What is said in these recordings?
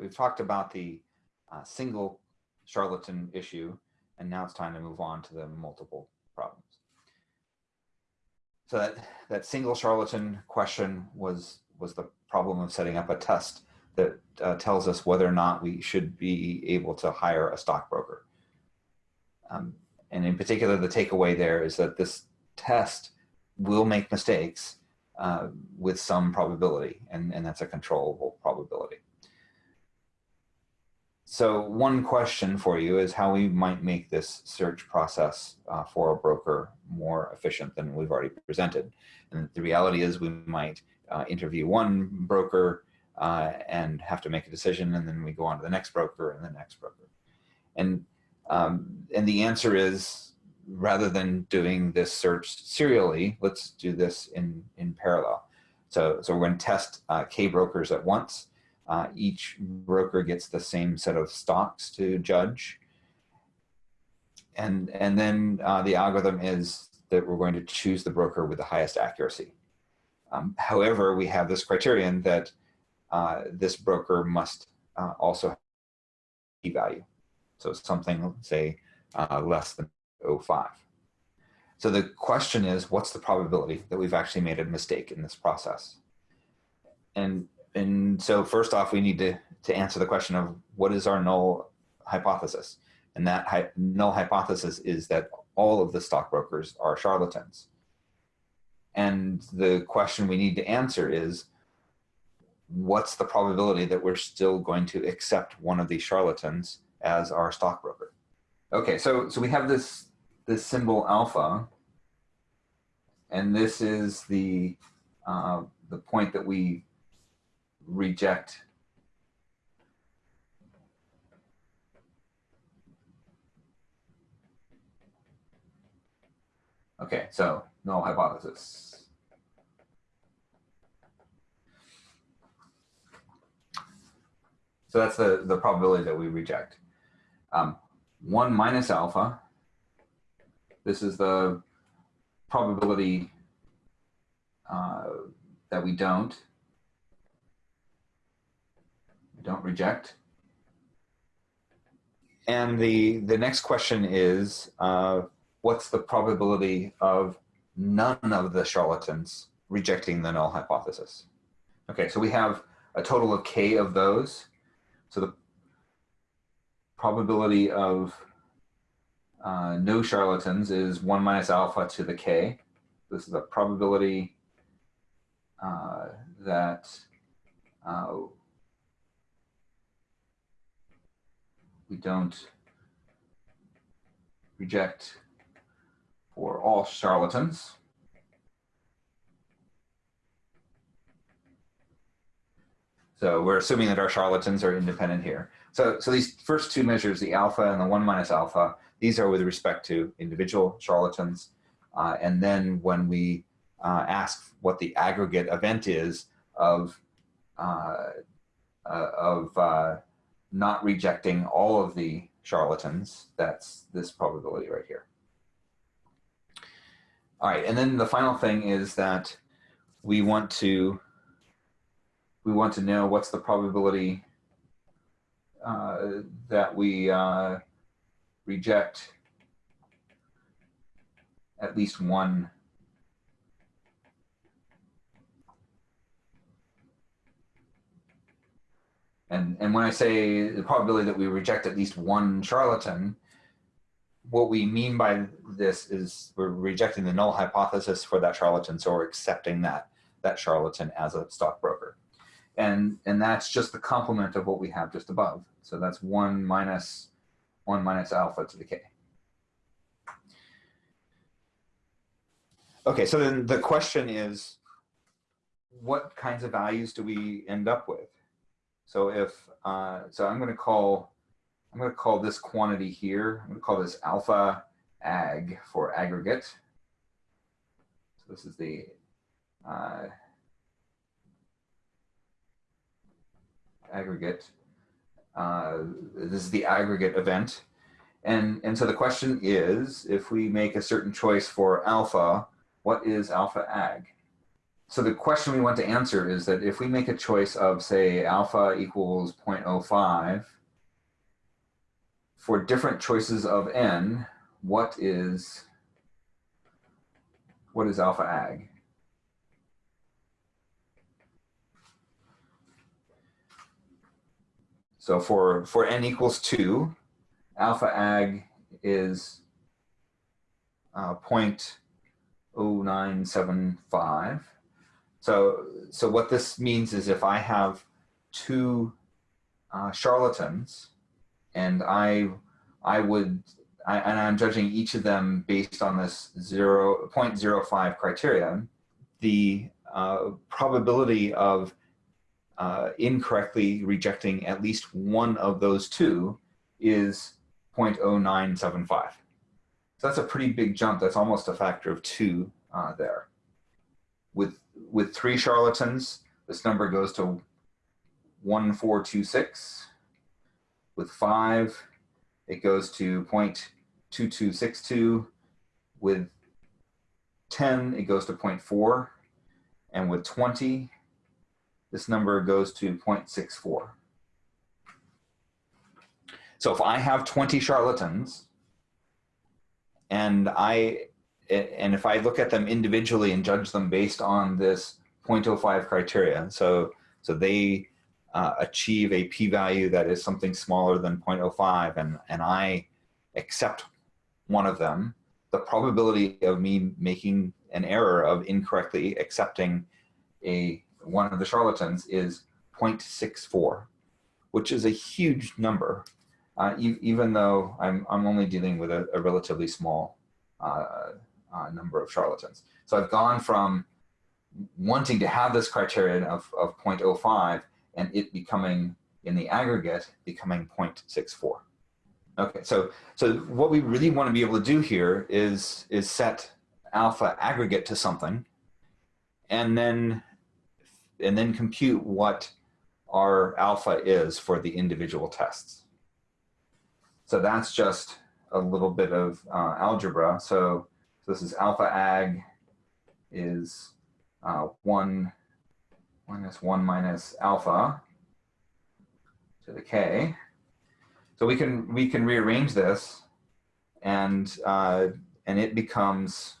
We've talked about the uh, single charlatan issue, and now it's time to move on to the multiple problems. So that, that single charlatan question was, was the problem of setting up a test that uh, tells us whether or not we should be able to hire a stockbroker. Um, and in particular, the takeaway there is that this test will make mistakes uh, with some probability, and, and that's a controllable probability. So one question for you is how we might make this search process uh, for a broker more efficient than we've already presented. And the reality is we might uh, interview one broker uh, and have to make a decision and then we go on to the next broker and the next broker. And, um, and the answer is rather than doing this search serially, let's do this in, in parallel. So, so we're going to test uh, K brokers at once uh, each broker gets the same set of stocks to judge. And, and then uh, the algorithm is that we're going to choose the broker with the highest accuracy. Um, however, we have this criterion that uh, this broker must uh, also have p-value. So something, say, uh, less than 0.5. So the question is, what's the probability that we've actually made a mistake in this process? And and so first off, we need to, to answer the question of what is our null hypothesis? And that hy null hypothesis is that all of the stockbrokers are charlatans. And the question we need to answer is, what's the probability that we're still going to accept one of these charlatans as our stockbroker? Okay, so, so we have this, this symbol alpha, and this is the, uh, the point that we reject Okay, so null hypothesis. So that's the, the probability that we reject. Um, 1 minus alpha, this is the probability uh, that we don't don't reject. And the, the next question is, uh, what's the probability of none of the charlatans rejecting the null hypothesis? Okay, so we have a total of k of those. So the probability of uh, no charlatans is 1 minus alpha to the k. This is a probability uh, that uh, we don't reject for all charlatans. So we're assuming that our charlatans are independent here. So, so these first two measures, the alpha and the one minus alpha, these are with respect to individual charlatans. Uh, and then when we uh, ask what the aggregate event is of, uh, uh of uh, not rejecting all of the charlatans, that's this probability right here. All right, and then the final thing is that we want to we want to know what's the probability uh, that we uh, reject at least one And, and when I say the probability that we reject at least one charlatan, what we mean by this is we're rejecting the null hypothesis for that charlatan, so we're accepting that, that charlatan as a stockbroker. And, and that's just the complement of what we have just above. So that's 1 minus 1 minus alpha to the k. Okay, so then the question is, what kinds of values do we end up with? So if, uh, so I'm going to call, I'm going to call this quantity here, I'm going to call this alpha ag for aggregate. So this is the, uh, aggregate. Uh, this is the aggregate event. And, and so the question is, if we make a certain choice for alpha, what is alpha ag? So the question we want to answer is that if we make a choice of say alpha equals 0.05, for different choices of n, what is, what is alpha ag? So for, for n equals 2, alpha ag is uh, 0.0975. So, so what this means is if I have two uh, charlatans and I, I would, I, and I'm judging each of them based on this 0, 0.05 criteria, the uh, probability of uh, incorrectly rejecting at least one of those two is 0.0975. So that's a pretty big jump. That's almost a factor of two uh, there. With, with three charlatans, this number goes to 1426. With five, it goes to 0.2262. With 10, it goes to 0.4. And with 20, this number goes to 0.64. So if I have 20 charlatans and I and if I look at them individually and judge them based on this 0.05 criteria, so so they uh, achieve a p-value that is something smaller than 0.05 and, and I accept one of them, the probability of me making an error of incorrectly accepting a one of the charlatans is 0.64, which is a huge number, uh, e even though I'm, I'm only dealing with a, a relatively small uh, uh, number of charlatans. So I've gone from wanting to have this criterion of, of 0.05 and it becoming in the aggregate becoming 0.64. Okay, so so what we really want to be able to do here is is set alpha aggregate to something, and then and then compute what our alpha is for the individual tests. So that's just a little bit of uh, algebra. So, so, this is alpha ag is uh, 1 minus 1 minus alpha to the k. So we can we can rearrange this and uh, and it becomes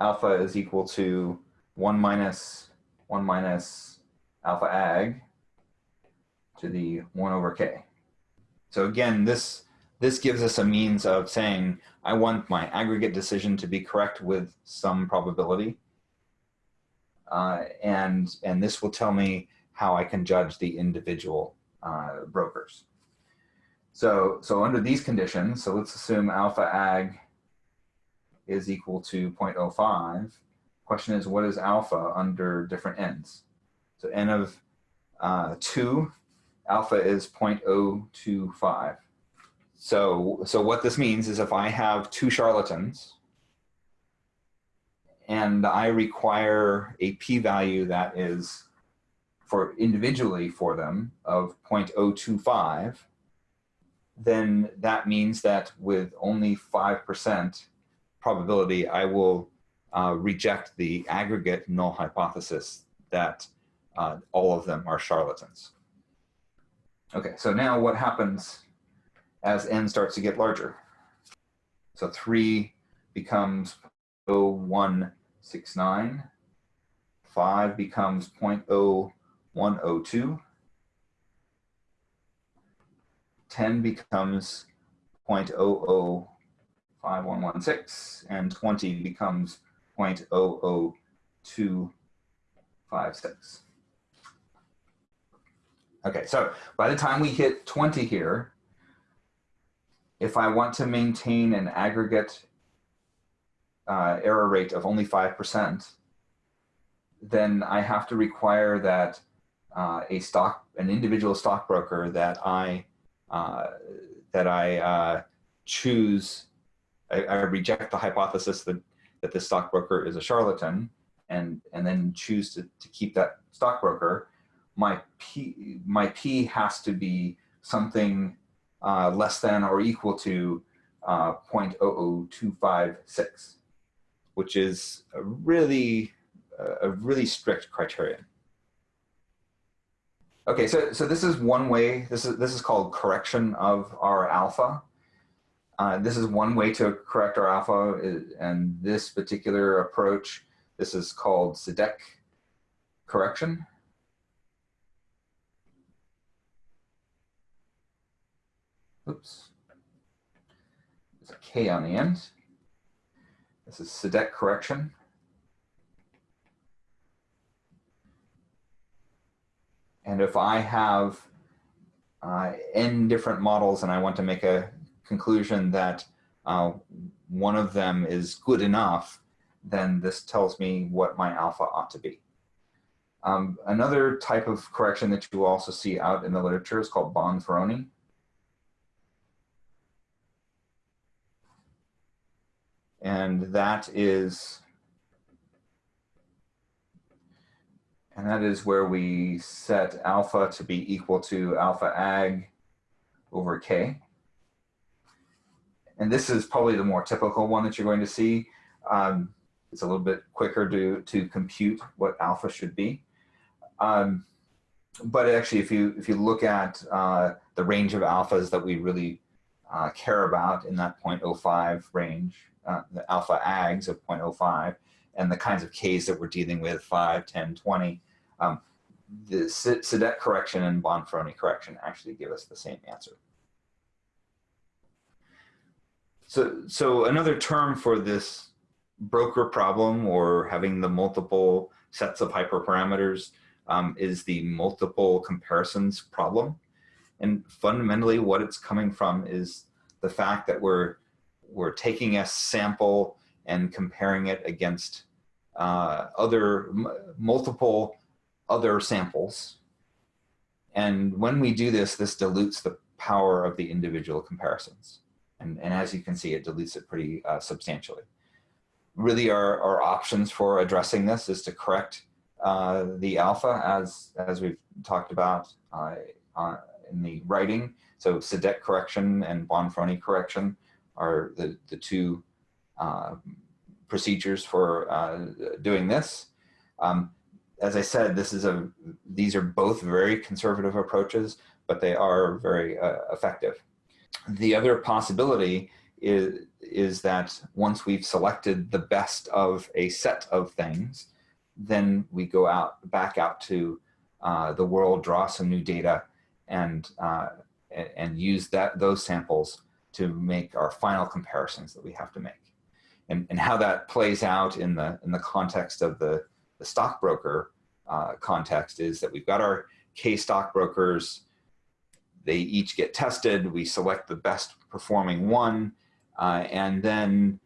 alpha is equal to 1 minus 1 minus alpha ag to the 1 over k. So again, this, this gives us a means of saying, I want my aggregate decision to be correct with some probability. Uh, and, and this will tell me how I can judge the individual uh, brokers. So, so under these conditions, so let's assume alpha ag is equal to 0.05 Question is, what is alpha under different n's? So n of uh, 2, alpha is 0.025. So, so what this means is if I have two charlatans and I require a p-value that is for individually for them of 0.025, then that means that with only 5% probability, I will uh, reject the aggregate null hypothesis that uh, all of them are charlatans. Okay, so now what happens as n starts to get larger? So 3 becomes 0.0169, 5 becomes 0.0102, 10 becomes 0.005116, and 20 becomes 0.00256. Okay, so by the time we hit 20 here, if I want to maintain an aggregate uh, error rate of only 5%, then I have to require that uh, a stock, an individual stockbroker that I uh, that I uh, choose, I, I, reject the hypothesis that that the stockbroker is a charlatan and, and then choose to, to keep that stockbroker, my P, my P has to be something uh, less than or equal to uh, 0.00256, which is a really a really strict criterion. Okay, so, so this is one way, this is, this is called correction of our alpha. Uh, this is one way to correct our alpha, and this particular approach, this is called Šidák correction. Oops. There's a K on the end. This is Šidák correction. And if I have uh, n different models and I want to make a conclusion that uh, one of them is good enough, then this tells me what my alpha ought to be. Um, another type of correction that you also see out in the literature is called Bonferroni. And that is And that is where we set alpha to be equal to alpha ag over k. And this is probably the more typical one that you're going to see. Um, it's a little bit quicker to, to compute what alpha should be. Um, but actually, if you, if you look at uh, the range of alphas that we really uh, care about in that 0.05 range, uh, the alpha ags of 0.05, and the kinds of Ks that we're dealing with, 5, 10, 20, um, the Šidák correction and Bonferroni correction actually give us the same answer. So, so another term for this broker problem or having the multiple sets of hyperparameters um, is the multiple comparisons problem. And fundamentally what it's coming from is the fact that we're, we're taking a sample and comparing it against uh, other multiple other samples. And when we do this, this dilutes the power of the individual comparisons. And, and as you can see, it dilutes it pretty uh, substantially. Really our, our options for addressing this is to correct uh, the alpha as, as we've talked about uh, uh in the writing. So Šidák correction and Bonferroni correction are the, the two uh, procedures for uh, doing this. Um, as I said, this is a these are both very conservative approaches, but they are very uh, effective. The other possibility is is that once we've selected the best of a set of things, then we go out back out to uh, the world, draw some new data, and uh, and use that those samples to make our final comparisons that we have to make. And, and how that plays out in the, in the context of the, the stockbroker uh, context is that we've got our K stockbrokers, they each get tested, we select the best performing one, uh, and then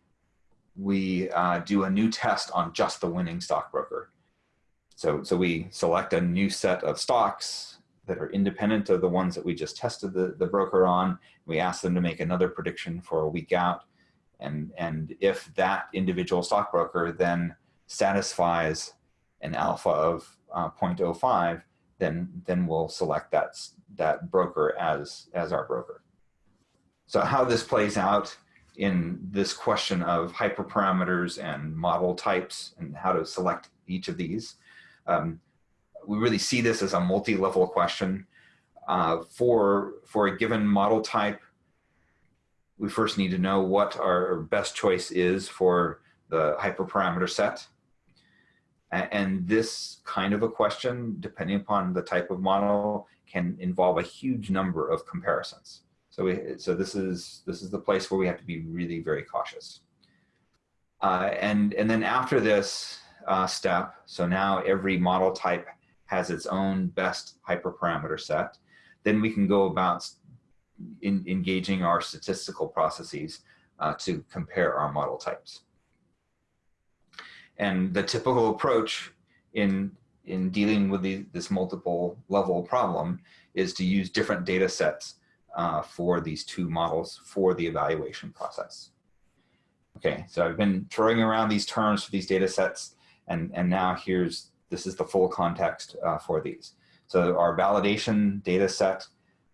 we uh, do a new test on just the winning stockbroker. So, so we select a new set of stocks that are independent of the ones that we just tested the, the broker on. We ask them to make another prediction for a week out. And, and if that individual stockbroker then satisfies an alpha of uh, 0.05, then, then we'll select that, that broker as, as our broker. So how this plays out in this question of hyperparameters and model types and how to select each of these, um, we really see this as a multi-level question. Uh, for, for a given model type, we first need to know what our best choice is for the hyperparameter set. And this kind of a question, depending upon the type of model, can involve a huge number of comparisons. So, we, so this is this is the place where we have to be really very cautious. Uh, and and then after this uh, step, so now every model type has its own best hyperparameter set. Then we can go about in, engaging our statistical processes uh, to compare our model types. And the typical approach in, in dealing with the, this multiple level problem is to use different data sets uh, for these two models for the evaluation process. Okay, so I've been throwing around these terms for these data sets, and, and now here's, this is the full context uh, for these. So our validation data set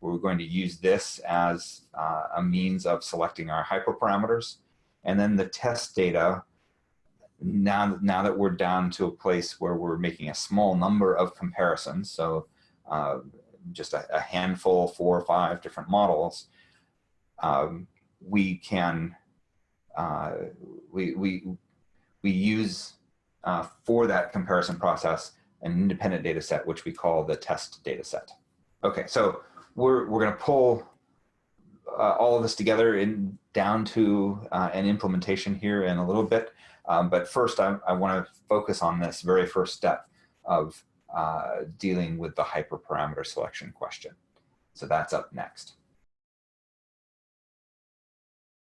we're going to use this as uh, a means of selecting our hyperparameters. And then the test data, now, now that we're down to a place where we're making a small number of comparisons, so uh, just a, a, handful, four or five different models, um, we can uh, we we we use uh, for that comparison process an independent data set, which we call the test data set. Okay, so we're we're going to pull uh, all of this together in down to uh, an implementation here in a little bit. Um, but first, I, I want to focus on this very first step of uh, dealing with the hyperparameter selection question. So that's up next.